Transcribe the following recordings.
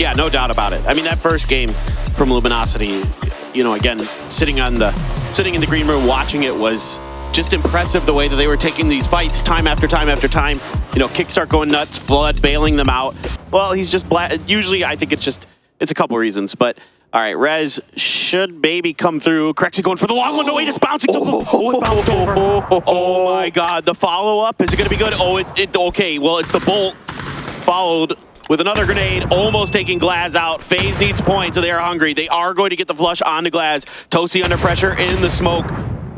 Yeah, no doubt about it. I mean, that first game from Luminosity, you know, again, sitting on the sitting in the green room watching it was just impressive the way that they were taking these fights time after time after time. You know, Kickstart going nuts, Flood bailing them out. Well, he's just black. Usually, I think it's just it's a couple reasons, but all right, Rez should maybe come through. Crexy going for the long one. No, wait, it's bouncing. Oh, oh, oh, oh it bounced oh, over. Oh my God, the follow-up, is it gonna be good? Oh, it, it, okay, well, it's the Bolt followed with another grenade, almost taking Glaz out. FaZe needs points, so they are hungry. They are going to get the flush onto Glaz. Tosi under pressure in the smoke.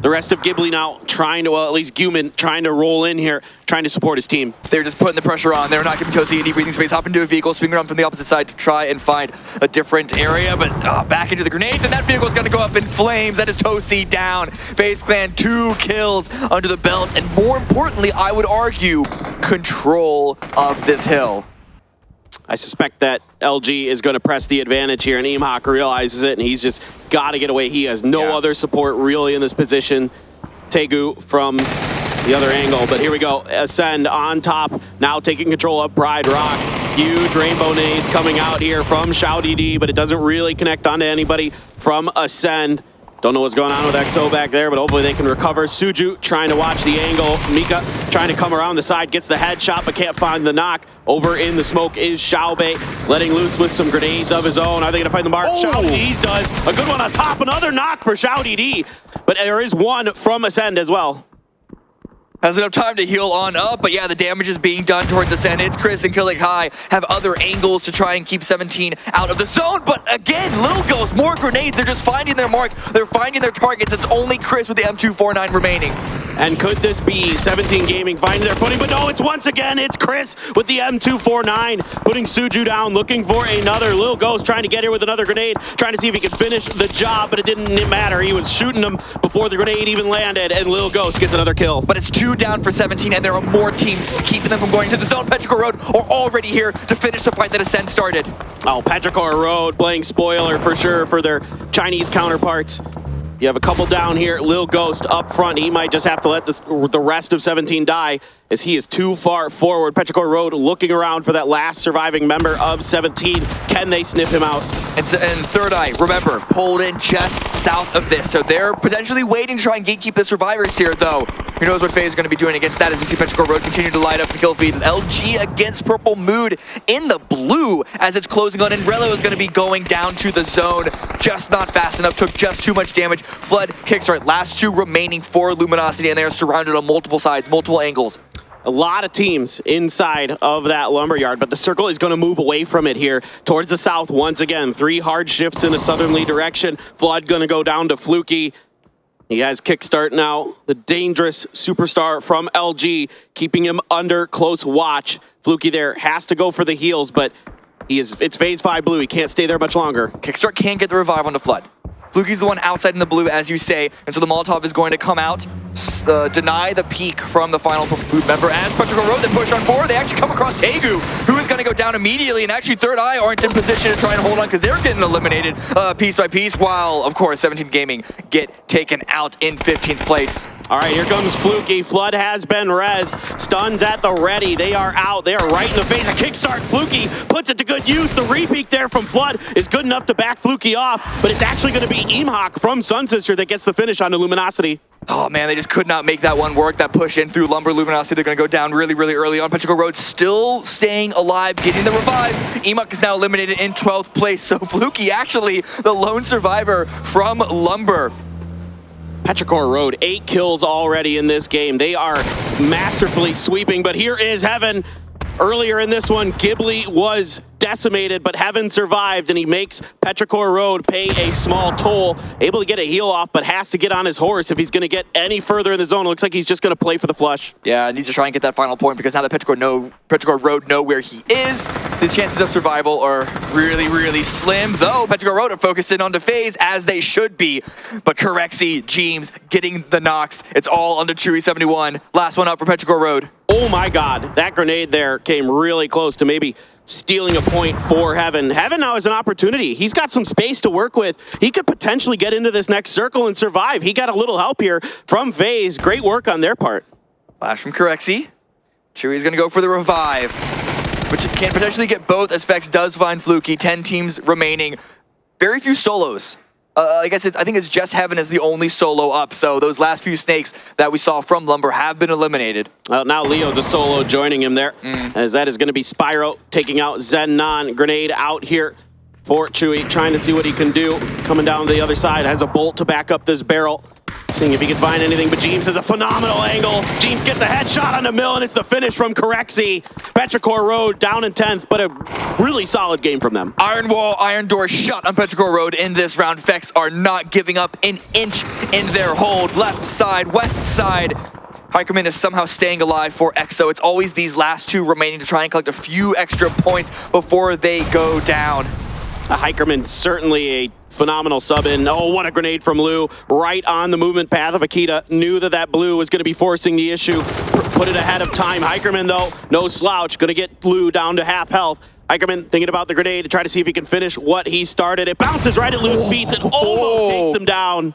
The rest of Ghibli now trying to, well, at least Guman trying to roll in here, trying to support his team. They're just putting the pressure on. They're not giving Tosi any breathing space. Hop into a vehicle, swing around from the opposite side to try and find a different area, but uh, back into the grenades, and that vehicle is going to go up in flames. That is Tosi down. FaZe Clan, two kills under the belt, and more importantly, I would argue, control of this hill. I suspect that LG is going to press the advantage here, and Eamhawk realizes it, and he's just got to get away. He has no yeah. other support really in this position. Tegu from the other angle, but here we go. Ascend on top, now taking control of Pride Rock. Huge rainbow nades coming out here from ShawDD, but it doesn't really connect onto anybody from Ascend. Don't know what's going on with XO back there, but hopefully they can recover. Suju trying to watch the angle. Mika trying to come around the side, gets the headshot, but can't find the knock. Over in the smoke is Xiaobei, letting loose with some grenades of his own. Are they going to find the mark? Oh. Xiao does. A good one on top. Another knock for ShawDD. But there is one from Ascend as well has enough time to heal on up, but yeah, the damage is being done towards the Ascend. It's Chris and Killik High have other angles to try and keep 17 out of the zone, but again, Little Ghost, more grenades, they're just finding their mark, they're finding their targets, it's only Chris with the M249 remaining. And could this be 17 Gaming finding their footing? But no, it's once again, it's Chris with the M249, putting Suju down, looking for another. Little Ghost trying to get here with another grenade, trying to see if he could finish the job, but it didn't matter. He was shooting them before the grenade even landed, and Little Ghost gets another kill. But it's two down for 17, and there are more teams keeping them from going to the zone. Petrichor Road are already here to finish the fight that Ascend started. Oh, Petrichor Road playing spoiler for sure for their Chinese counterparts. You have a couple down here. Lil Ghost up front. He might just have to let this, the rest of 17 die as he is too far forward. Petrichor Road looking around for that last surviving member of 17. Can they sniff him out? And, and Third Eye, remember, pulled in just south of this. So they're potentially waiting to try and gatekeep the survivors here, though. Who knows what FaZe is going to be doing against that as we see Petrichor Road continue to light up the kill feed. LG against Purple Mood in the blue as it's closing on. And Rello is going to be going down to the zone. Just not fast enough. Took just too much damage. Flood, Kickstart, last two remaining for Luminosity, and they are surrounded on multiple sides, multiple angles a lot of teams inside of that lumberyard, but the circle is going to move away from it here towards the south once again. Three hard shifts in a southerly direction. Flood going to go down to Fluky. He has kickstart now. The dangerous superstar from LG, keeping him under close watch. Fluky there has to go for the heals, but he is it's phase five blue. He can't stay there much longer. Kickstart can't get the revive on the Flood. Fluky's the one outside in the blue, as you say, and so the Molotov is going to come out, uh, deny the peek from the final member. As Petrichor Road, they push on forward, they actually come across Tegu, who is going to go down immediately, and actually Third Eye aren't in position to try and hold on because they're getting eliminated uh, piece by piece, while, of course, 17 Gaming get taken out in 15th place. All right, here comes Fluky. Flood has been res. Stuns at the ready. They are out. They are right in the face. A kickstart. Fluky puts it to good use. The repeat there from Flood is good enough to back Fluky off, but it's actually going to be Eamhawk from Sunsister that gets the finish on the Luminosity. Oh man, they just could not make that one work. That push in through Lumber Luminosity, they're going to go down really, really early on. Petrichor Road still staying alive, getting the revive. Emuk is now eliminated in 12th place, so Fluky actually the lone survivor from Lumber. Petrichor Road, eight kills already in this game. They are masterfully sweeping, but here is Heaven. Earlier in this one, Ghibli was decimated, but Heaven survived, and he makes Petrichor Road pay a small toll. Able to get a heal off, but has to get on his horse if he's going to get any further in the zone. It looks like he's just going to play for the flush. Yeah, needs to try and get that final point because now that Petrichor, know, Petrichor Road know where he is, his chances of survival are really, really slim, though Petrichor Road are focused in on the phase as they should be. But Corexy, Jeems getting the knocks. It's all under Chewy71. Last one up for Petrichor Road. Oh my god, that grenade there came really close to maybe stealing a point for Heaven. Heaven now has an opportunity. He's got some space to work with. He could potentially get into this next circle and survive. He got a little help here from FaZe. Great work on their part. Flash from Corexy. Chewy's going to go for the revive. but can potentially get both as Fex does find Fluky. 10 teams remaining. Very few solos. Uh, I guess I think it's just Heaven is the only solo up, so those last few snakes that we saw from Lumber have been eliminated. Well, now Leo's a solo joining him there, mm. as that is going to be Spyro taking out Zennon. Grenade out here for Chewy, trying to see what he can do. Coming down the other side, has a bolt to back up this barrel. Seeing if he can find anything, but James has a phenomenal angle. James gets a headshot on the mill, and it's the finish from Corexy. Petrichor Road down in 10th, but a really solid game from them. Iron Wall, Iron Door shut on Petrichor Road in this round. Fex are not giving up an inch in their hold. Left side, west side. Hikerman is somehow staying alive for EXO. It's always these last two remaining to try and collect a few extra points before they go down. A Hikerman certainly a phenomenal sub in. Oh, what a grenade from Lou. Right on the movement path of Akita. Knew that that blue was going to be forcing the issue. Put it ahead of time. Hikerman, though, no slouch. Going to get Lou down to half health. Hikerman thinking about the grenade to try to see if he can finish what he started. It bounces right at Lou's feet and almost takes oh. him down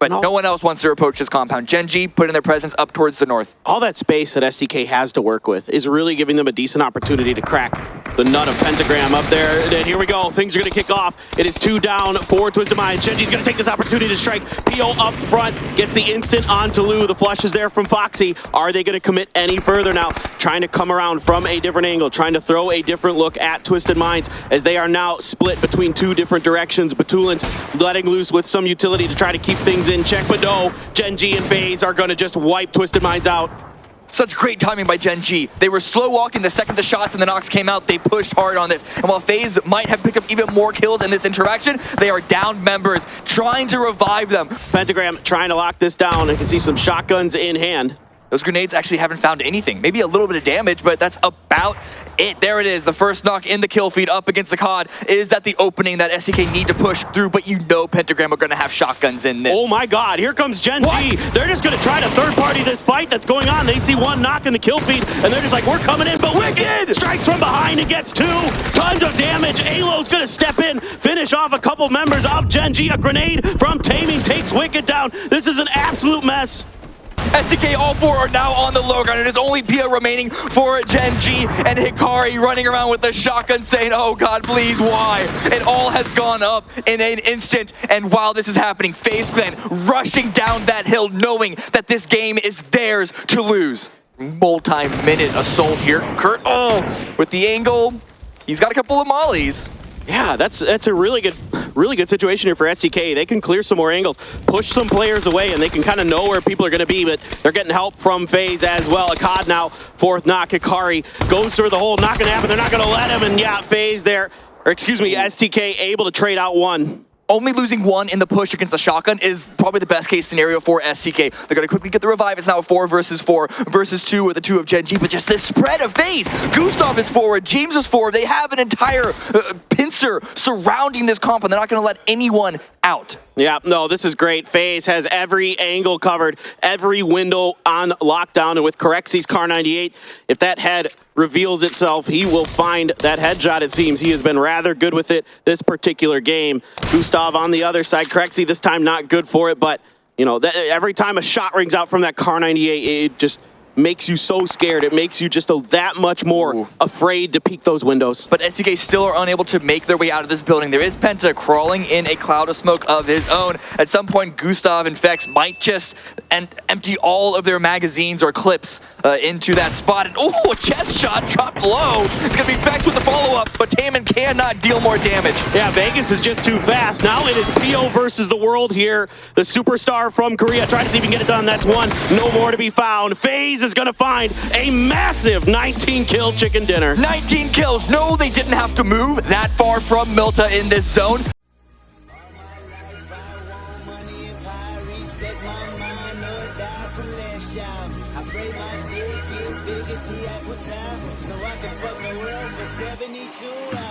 but no. no. one else wants to approach this compound. Gen G putting their presence up towards the north. All that space that STK has to work with is really giving them a decent opportunity to crack the nut of Pentagram up there. And here we go. Things are going to kick off. It is two down for Twisted Minds. Gen G's going to take this opportunity to strike. PO up front, gets the instant onto Lou. The flush is there from Foxy. Are they going to commit any further now? Trying to come around from a different angle, trying to throw a different look at Twisted Minds as they are now split between two different directions. Batulins letting loose with some utility to try to keep things in check, but no, Gen G and FaZe are gonna just wipe Twisted Minds out. Such great timing by Gen G. They were slow walking the second the shots and the knocks came out. They pushed hard on this. And while FaZe might have picked up even more kills in this interaction, they are down members trying to revive them. Pentagram trying to lock this down. I can see some shotguns in hand. Those grenades actually haven't found anything. Maybe a little bit of damage, but that's about it. There it is. The first knock in the kill feed up against the COD. Is that the opening that STK need to push through? But you know Pentagram are going to have shotguns in this. Oh my god, here comes Gen what? G. They're just going to try to third party this fight that's going on. They see one knock in the kill feed, and they're just like, we're coming in, but Wicked strikes from behind and gets two. Tons of damage. Alo's going to step in, finish off a couple members of Gen G. A grenade from Taming takes Wicked down. This is an absolute mess. STK, all four are now on the low ground. It is only Pia remaining for Gen G and Hikari running around with the shotgun saying, oh God, please, why? It all has gone up in an instant. And while this is happening, FaZe Clan rushing down that hill knowing that this game is theirs to lose. Multi-minute assault here. Kurt, oh, with the angle. He's got a couple of mollies. Yeah, that's that's a really good really good situation here for STK. They can clear some more angles, push some players away, and they can kind of know where people are going to be, but they're getting help from FaZe as well. Akkad now, fourth knock. Hikari goes through the hole, not going to happen. They're not going to let him, and yeah, FaZe there, or excuse me, STK able to trade out one only losing one in the push against the shotgun is probably the best case scenario for STK. They're going to quickly get the revive. It's now four versus four versus two with the two of Gen G, but just this spread of FaZe. Gustav is forward, James is forward. They have an entire uh, pincer surrounding this comp, and they're not going to let anyone out. Yeah, no, this is great. FaZe has every angle covered, every window on lockdown, and with Corexy's Kar98, if that head reveals itself, he will find that headshot, it seems. He has been rather good with it this particular game. Gustav on the other side, Corexy this time not good for it, but, you know, that, every time a shot rings out from that Kar98, it just makes you so scared. It makes you just a, that much more Ooh. afraid to peek those windows. But STK still are unable to make their way out of this building. There is Penta crawling in a cloud of smoke of his own. At some point, Gustav and Fex might just and empty all of their magazines or clips uh, into that spot. And oh, a chest shot dropped low. It's going to be Fex with the follow-up, but Taman cannot deal more damage. Yeah, Vegas is just too fast. Now it is PO versus the world here. The superstar from Korea trying to see if he can get it done. That's one. No more to be found. FaZe is is going to find a massive 19 kill chicken dinner. 19 kills. No, they didn't have to move that far from Mylta in this zone. So I can fuck the world for 72 hours.